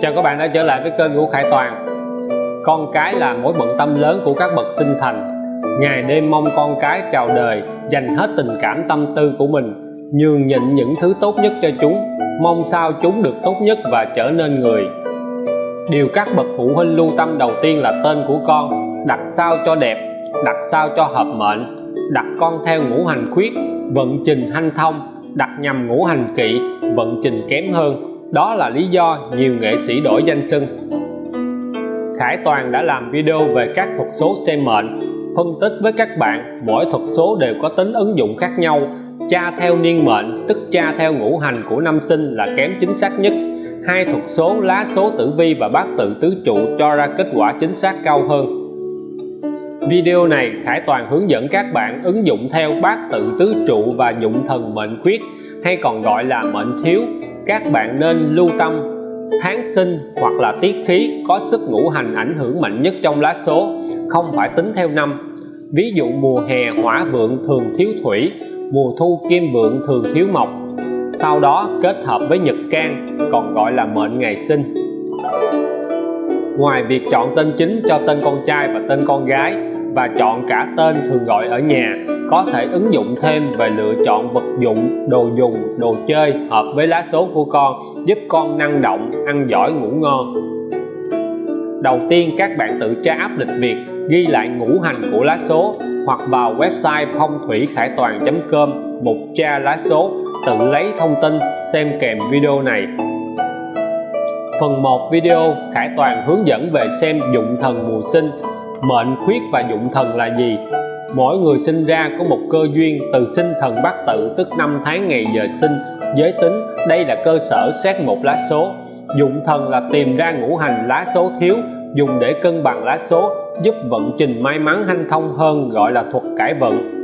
Chào các bạn đã trở lại với kênh của Khải Toàn. Con cái là mối bận tâm lớn của các bậc sinh thành. Ngày đêm mong con cái chào đời, Dành hết tình cảm tâm tư của mình, Nhường nhịn những thứ tốt nhất cho chúng, Mong sao chúng được tốt nhất và trở nên người. Điều các bậc phụ huynh lưu tâm đầu tiên là tên của con, Đặt sao cho đẹp, Đặt sao cho hợp mệnh, Đặt con theo ngũ hành khuyết, Vận trình hanh thông, Đặt nhằm ngũ hành kỵ, Vận trình kém hơn đó là lý do nhiều nghệ sĩ đổi danh xưng Khải Toàn đã làm video về các thuật số xem mệnh, phân tích với các bạn mỗi thuật số đều có tính ứng dụng khác nhau. Cha theo niên mệnh, tức cha theo ngũ hành của năm sinh là kém chính xác nhất. Hai thuật số lá số tử vi và bát tự tứ trụ cho ra kết quả chính xác cao hơn. Video này, Khải Toàn hướng dẫn các bạn ứng dụng theo bát tự tứ trụ và dụng thần mệnh khuyết, hay còn gọi là mệnh thiếu các bạn nên lưu tâm tháng sinh hoặc là tiết khí có sức ngũ hành ảnh hưởng mạnh nhất trong lá số, không phải tính theo năm. Ví dụ mùa hè hỏa vượng thường thiếu thủy, mùa thu kim vượng thường thiếu mộc. Sau đó kết hợp với nhật can, còn gọi là mệnh ngày sinh. Ngoài việc chọn tên chính cho tên con trai và tên con gái và chọn cả tên thường gọi ở nhà có thể ứng dụng thêm về lựa chọn vật dụng, đồ dùng, đồ chơi hợp với lá số của con, giúp con năng động, ăn giỏi, ngủ ngon. Đầu tiên, các bạn tự tra áp lịch việt ghi lại ngũ hành của lá số hoặc vào website phong thủy khải toàn.com mục tra lá số, tự lấy thông tin, xem kèm video này. Phần 1 video, Khải Toàn hướng dẫn về xem dụng thần mùa sinh. Mệnh khuyết và dụng thần là gì? Mỗi người sinh ra có một cơ duyên từ sinh thần bát tự tức năm tháng ngày giờ sinh. Giới tính, đây là cơ sở xét một lá số. Dụng thần là tìm ra ngũ hành lá số thiếu, dùng để cân bằng lá số, giúp vận trình may mắn hanh thông hơn, gọi là thuật cải vận.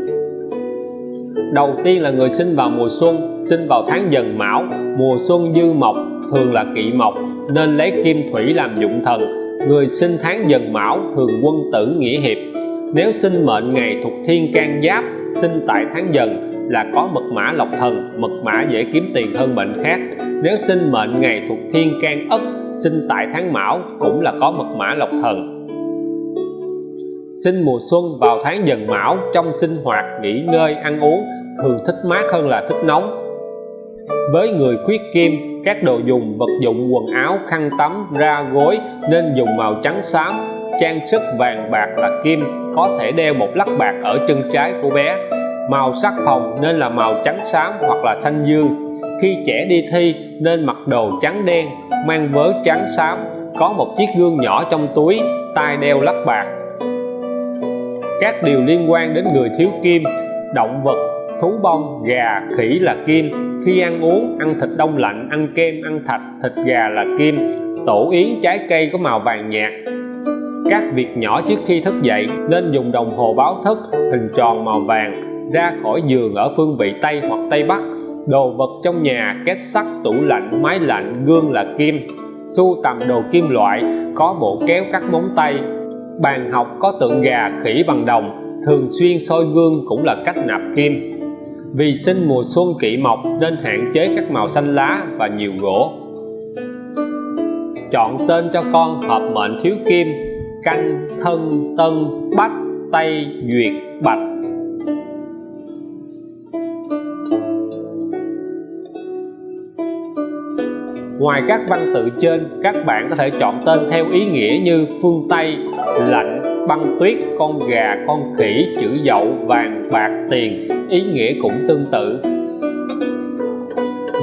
Đầu tiên là người sinh vào mùa xuân, sinh vào tháng dần mão. Mùa xuân dư mộc, thường là kỵ mộc, nên lấy kim thủy làm dụng thần. Người sinh tháng dần mão, thường quân tử nghĩa hiệp nếu sinh mệnh ngày thuộc thiên can giáp, sinh tại tháng dần là có mật mã lộc thần, mật mã dễ kiếm tiền hơn mệnh khác. Nếu sinh mệnh ngày thuộc thiên can ất, sinh tại tháng mão cũng là có mật mã lộc thần. Sinh mùa xuân vào tháng dần mão, trong sinh hoạt, nghỉ ngơi, ăn uống, thường thích mát hơn là thích nóng với người khuyết kim, các đồ dùng vật dụng quần áo, khăn tắm, ra gối nên dùng màu trắng xám trang sức vàng bạc là kim, có thể đeo một lắc bạc ở chân trái của bé. Màu sắc phòng nên là màu trắng xám hoặc là xanh dương. Khi trẻ đi thi nên mặc đồ trắng đen, mang vớ trắng xám, có một chiếc gương nhỏ trong túi tai đeo lắc bạc. Các điều liên quan đến người thiếu kim, động vật, thú bông, gà, khỉ là kim. Khi ăn uống, ăn thịt đông lạnh, ăn kem, ăn thạch, thịt gà là kim. Tổ yến trái cây có màu vàng nhạt các việc nhỏ trước khi thức dậy, nên dùng đồng hồ báo thức, hình tròn màu vàng, ra khỏi giường ở phương vị Tây hoặc Tây Bắc. Đồ vật trong nhà, két sắt, tủ lạnh, máy lạnh, gương là kim. Sưu tầm đồ kim loại, có bộ kéo cắt móng tay. Bàn học có tượng gà khỉ bằng đồng, thường xuyên soi gương cũng là cách nạp kim. Vì sinh mùa xuân kỵ mộc nên hạn chế các màu xanh lá và nhiều gỗ. Chọn tên cho con hợp mệnh thiếu kim canh thân tân bách tây duyệt bạch Ngoài các văn tự trên, các bạn có thể chọn tên theo ý nghĩa như phương Tây, lạnh, băng tuyết, con gà, con khỉ, chữ dậu, vàng, bạc, tiền, ý nghĩa cũng tương tự.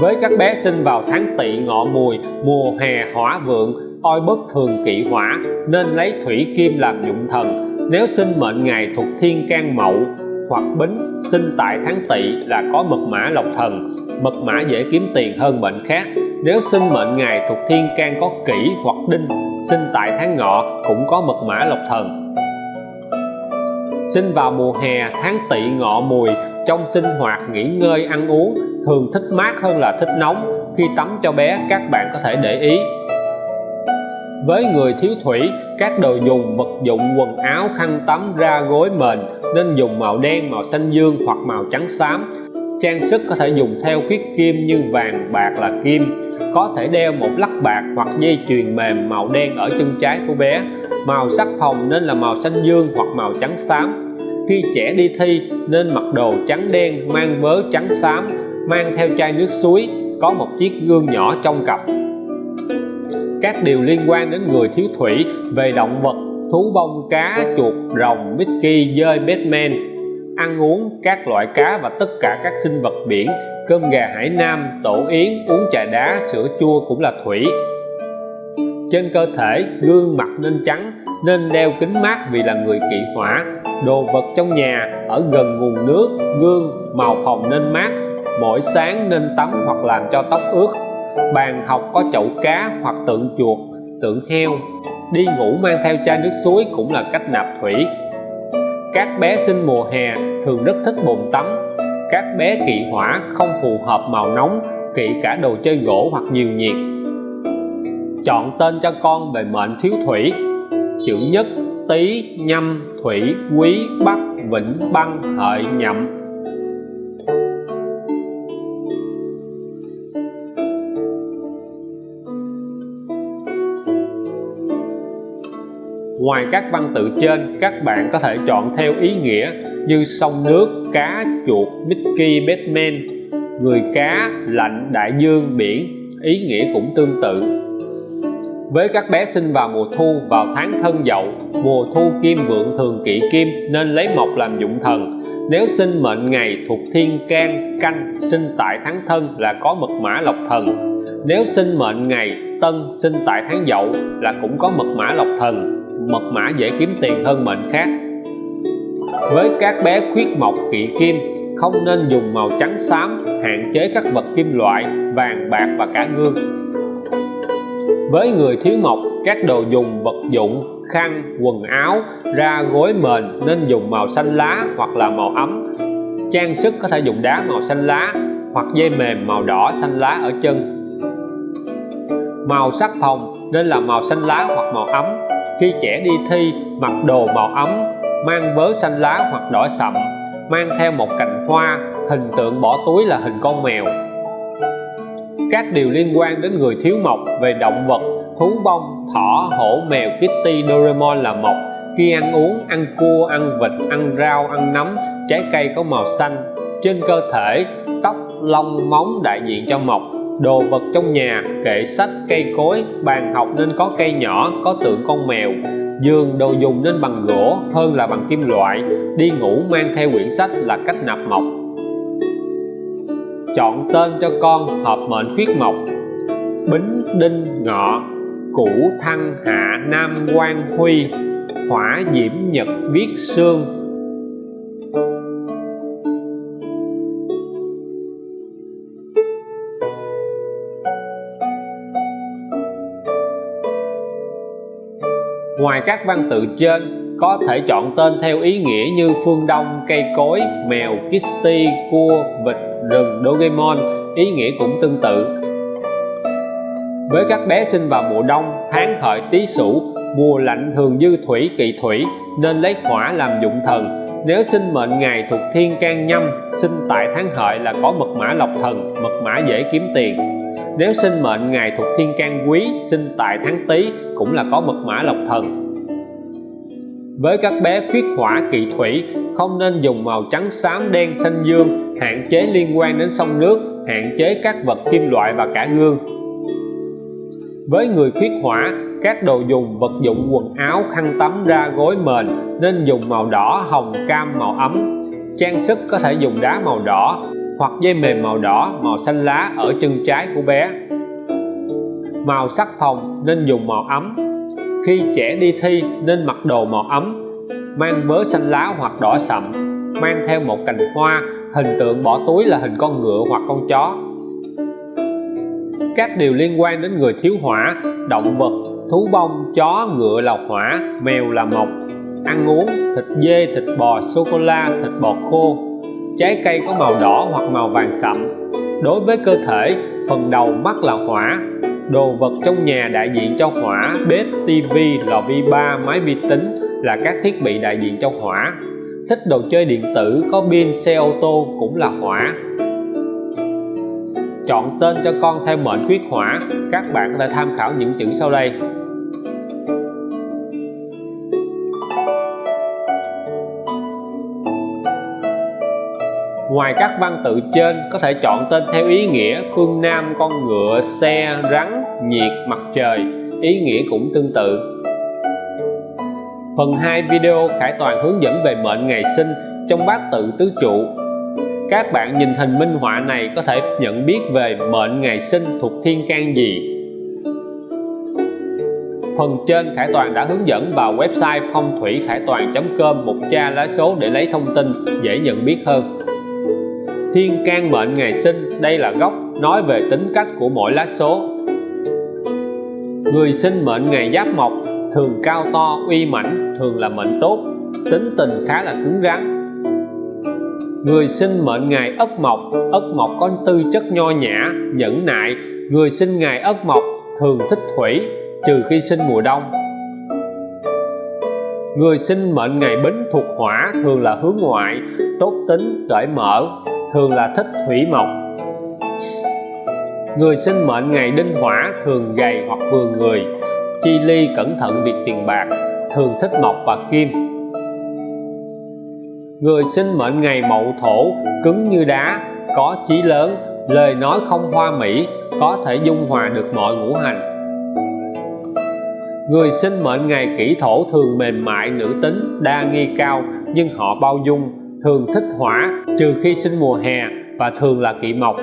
Với các bé sinh vào tháng tỵ ngọ mùi, mùa hè hỏa vượng, oi bất thường kỵ hỏa, nên lấy thủy kim làm dụng thần. Nếu sinh mệnh ngày thuộc thiên can mậu hoặc bính, sinh tại tháng tỵ là có mật mã lộc thần. Mật mã dễ kiếm tiền hơn mệnh khác. Nếu sinh mệnh ngày thuộc thiên can có kỷ hoặc đinh, sinh tại tháng ngọ cũng có mật mã lộc thần. Sinh vào mùa hè, tháng tỵ ngọ mùi, trong sinh hoạt nghỉ ngơi ăn uống, thường thích mát hơn là thích nóng. Khi tắm cho bé, các bạn có thể để ý với người thiếu thủy, các đồ dùng, vật dụng, quần áo, khăn tắm, ra gối mền nên dùng màu đen, màu xanh dương hoặc màu trắng xám. Trang sức có thể dùng theo khuyết kim như vàng, bạc là kim. Có thể đeo một lắc bạc hoặc dây chuyền mềm màu đen ở chân trái của bé. Màu sắc phòng nên là màu xanh dương hoặc màu trắng xám. Khi trẻ đi thi nên mặc đồ trắng đen mang vớ trắng xám, mang theo chai nước suối, có một chiếc gương nhỏ trong cặp các điều liên quan đến người thiếu thủy về động vật, thú bông, cá, chuột, rồng, Mickey, dơi, Batman, ăn uống, các loại cá và tất cả các sinh vật biển, cơm gà hải nam, tổ yến, uống trà đá, sữa chua cũng là thủy. Trên cơ thể, gương mặt nên trắng, nên đeo kính mát vì là người kỵ hỏa. Đồ vật trong nhà, ở gần nguồn nước, gương, màu phòng nên mát, mỗi sáng nên tắm hoặc làm cho tóc ướt bàn học có chậu cá hoặc tượng chuột, tượng heo. Đi ngủ mang theo chai nước suối cũng là cách nạp thủy. Các bé sinh mùa hè thường rất thích bồn tắm. Các bé kỵ hỏa không phù hợp màu nóng, kỵ cả đồ chơi gỗ hoặc nhiều nhiệt. Chọn tên cho con về mệnh thiếu thủy. Chữ nhất, tý, nhâm, thủy, quý, bắc, vĩnh, băng, hợi, nhậm. Ngoài các văn tự trên, các bạn có thể chọn theo ý nghĩa như sông nước, cá, chuột, Mickey, Batman, người cá, lạnh, đại dương, biển, ý nghĩa cũng tương tự. Với các bé sinh vào mùa thu vào tháng thân dậu, mùa thu kim vượng thường kỵ kim nên lấy mộc làm dụng thần. Nếu sinh mệnh ngày thuộc thiên can, canh, sinh tại tháng thân là có mật mã lộc thần. Nếu sinh mệnh ngày tân sinh tại tháng dậu là cũng có mật mã lộc thần mật mã dễ kiếm tiền hơn mệnh khác. Với các bé khuyết mộc, kỵ kim, không nên dùng màu trắng xám hạn chế các vật kim loại, vàng, bạc và cả gương. Với người thiếu mộc, các đồ dùng vật dụng, khăn, quần áo, ra gối mền nên dùng màu xanh lá hoặc là màu ấm. Trang sức có thể dùng đá màu xanh lá hoặc dây mềm màu đỏ xanh lá ở chân. Màu sắc phòng nên là màu xanh lá hoặc màu ấm khi trẻ đi thi, mặc đồ màu ấm, mang vớ xanh lá hoặc đỏ sậm, mang theo một cành hoa, hình tượng bỏ túi là hình con mèo. Các điều liên quan đến người thiếu mộc về động vật, thú bông, thỏ, hổ, mèo, kitty, doraemon là mộc. Khi ăn uống, ăn cua, ăn vịt, ăn rau, ăn nấm, trái cây có màu xanh. Trên cơ thể, tóc, lông, móng đại diện cho mộc đồ vật trong nhà, kệ sách, cây cối, bàn học nên có cây nhỏ, có tượng con mèo. Giường đồ dùng nên bằng gỗ, hơn là bằng kim loại. Đi ngủ mang theo quyển sách là cách nạp mộc. Chọn tên cho con hợp mệnh khuyết mộc. Bính, đinh, ngọ cửu thăng, hạ, nam quan huy, hỏa, diễm, nhật, viết, sương. Ngoài các văn tự trên, có thể chọn tên theo ý nghĩa như phương đông, cây cối, mèo, kitty, cua, vịt, rừng, dogemon ý nghĩa cũng tương tự. Với các bé sinh vào mùa đông, tháng hợi tý sửu, mùa lạnh thường dư thủy kỵ thủy nên lấy hỏa làm dụng thần. Nếu sinh mệnh ngày thuộc thiên can nhâm, sinh tại tháng hợi là có mật mã lộc thần, mật mã dễ kiếm tiền. Nếu sinh mệnh ngày thuộc thiên can quý, sinh tại tháng tý cũng là có mật mã lộc thần. Với các bé khuyết hỏa kỵ thủy không nên dùng màu trắng xám đen xanh dương hạn chế liên quan đến sông nước hạn chế các vật kim loại và cả gương. Với người khuyết hỏa các đồ dùng vật dụng quần áo khăn tắm ra gối mền nên dùng màu đỏ hồng cam màu ấm. Trang sức có thể dùng đá màu đỏ hoặc dây mềm màu đỏ, màu xanh lá ở chân trái của bé. Màu sắc phòng nên dùng màu ấm. Khi trẻ đi thi nên mặc đồ màu ấm, mang vớ xanh lá hoặc đỏ sậm, mang theo một cành hoa, hình tượng bỏ túi là hình con ngựa hoặc con chó. Các điều liên quan đến người thiếu hỏa, động vật, thú bông, chó, ngựa là hỏa, mèo là mộc. Ăn uống, thịt dê, thịt bò, sô cô la, thịt bò khô trái cây có màu đỏ hoặc màu vàng sậm. Đối với cơ thể, phần đầu mắt là hỏa. Đồ vật trong nhà đại diện cho hỏa, bếp, tivi, lò vi ba, máy vi tính là các thiết bị đại diện cho hỏa. Thích đồ chơi điện tử có pin, xe ô tô cũng là hỏa. Chọn tên cho con theo mệnh quyết hỏa. Các bạn có thể tham khảo những chữ sau đây. Ngoài các văn tự trên có thể chọn tên theo ý nghĩa phương Nam con ngựa, xe, rắn, nhiệt, mặt trời. Ý nghĩa cũng tương tự. Phần 2 video Khải Toàn hướng dẫn về mệnh ngày sinh trong bát tự tứ trụ. Các bạn nhìn hình minh họa này có thể nhận biết về mệnh ngày sinh thuộc thiên can gì. Phần trên Khải Toàn đã hướng dẫn vào website phong thủy khải toàn.com một tra lá số để lấy thông tin dễ nhận biết hơn thiên can mệnh ngày sinh, đây là gốc, nói về tính cách của mỗi lá số. Người sinh mệnh ngày giáp mộc, thường cao to, uy mãnh, thường là mệnh tốt, tính tình khá là cứng rắn. Người sinh mệnh ngày ất mộc ất mộc có tư chất nho nhã, nhẫn nại. Người sinh ngày ất mộc, thường thích thủy, trừ khi sinh mùa đông. Người sinh mệnh ngày bính thuộc hỏa, thường là hướng ngoại, tốt tính, cởi mở thường là thích thủy mộc. Người sinh mệnh ngày đinh hỏa thường gầy hoặc vừa người, chi ly cẩn thận việc tiền bạc, thường thích mộc và kim. Người sinh mệnh ngày mậu thổ, cứng như đá, có chí lớn, lời nói không hoa mỹ, có thể dung hòa được mọi ngũ hành. Người sinh mệnh ngày kỷ thổ thường mềm mại, nữ tính, đa nghi cao, nhưng họ bao dung thường thích hỏa trừ khi sinh mùa hè và thường là kỵ mộc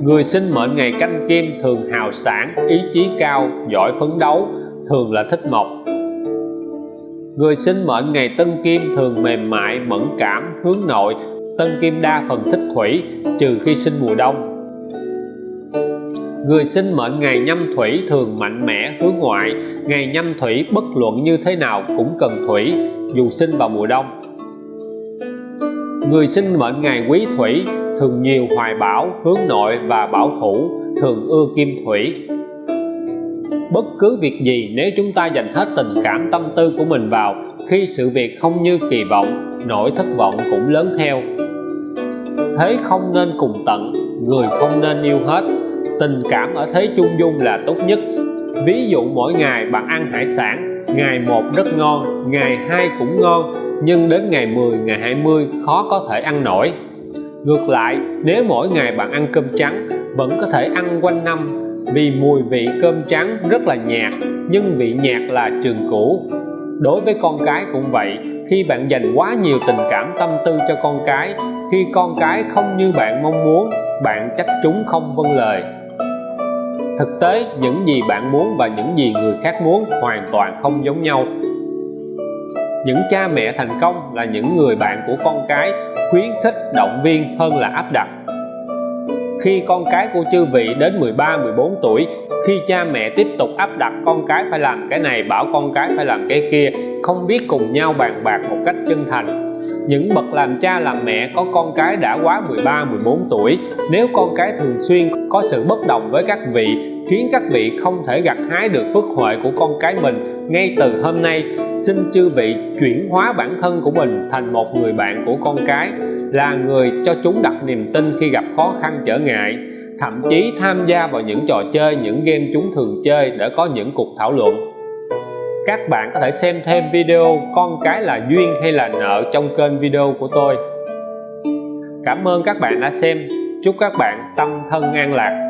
người sinh mệnh ngày canh kim thường hào sản ý chí cao giỏi phấn đấu thường là thích mộc Người sinh mệnh ngày Tân Kim thường mềm mại, mẫn cảm, hướng nội, Tân Kim đa phần thích thủy, trừ khi sinh mùa đông. Người sinh mệnh ngày nhâm thủy thường mạnh mẽ, hướng ngoại, ngày nhâm thủy bất luận như thế nào cũng cần thủy, dù sinh vào mùa đông. Người sinh mệnh ngày quý thủy thường nhiều hoài bão, hướng nội và bảo thủ, thường ưa kim thủy, bất cứ việc gì nếu chúng ta dành hết tình cảm tâm tư của mình vào khi sự việc không như kỳ vọng nỗi thất vọng cũng lớn theo. Thế không nên cùng tận người không nên yêu hết. Tình cảm ở thế chung dung là tốt nhất. Ví dụ mỗi ngày bạn ăn hải sản ngày một rất ngon ngày hai cũng ngon nhưng đến ngày 10 ngày 20 khó có thể ăn nổi. Ngược lại, nếu mỗi ngày bạn ăn cơm trắng, vẫn có thể ăn quanh năm. Vì mùi vị cơm trắng rất là nhạt, nhưng vị nhạt là trường cũ. Đối với con cái cũng vậy, khi bạn dành quá nhiều tình cảm tâm tư cho con cái, khi con cái không như bạn mong muốn, bạn chắc chúng không vâng lời. Thực tế, những gì bạn muốn và những gì người khác muốn hoàn toàn không giống nhau những cha mẹ thành công là những người bạn của con cái khuyến khích động viên hơn là áp đặt. Khi con cái của chư vị đến 13 14 tuổi, khi cha mẹ tiếp tục áp đặt con cái phải làm cái này, bảo con cái phải làm cái kia, không biết cùng nhau bàn bạc một cách chân thành. Những bậc làm cha làm mẹ có con cái đã quá 13 14 tuổi, nếu con cái thường xuyên có sự bất đồng với các vị, khiến các vị không thể gặt hái được phước huệ của con cái mình ngay từ hôm nay, xin chư vị chuyển hóa bản thân của mình thành một người bạn của con cái, là người cho chúng đặt niềm tin khi gặp khó khăn trở ngại, thậm chí tham gia vào những trò chơi, những game chúng thường chơi để có những cuộc thảo luận. Các bạn có thể xem thêm video con cái là duyên hay là nợ trong kênh video của tôi. Cảm ơn các bạn đã xem. Chúc các bạn tâm thân an lạc.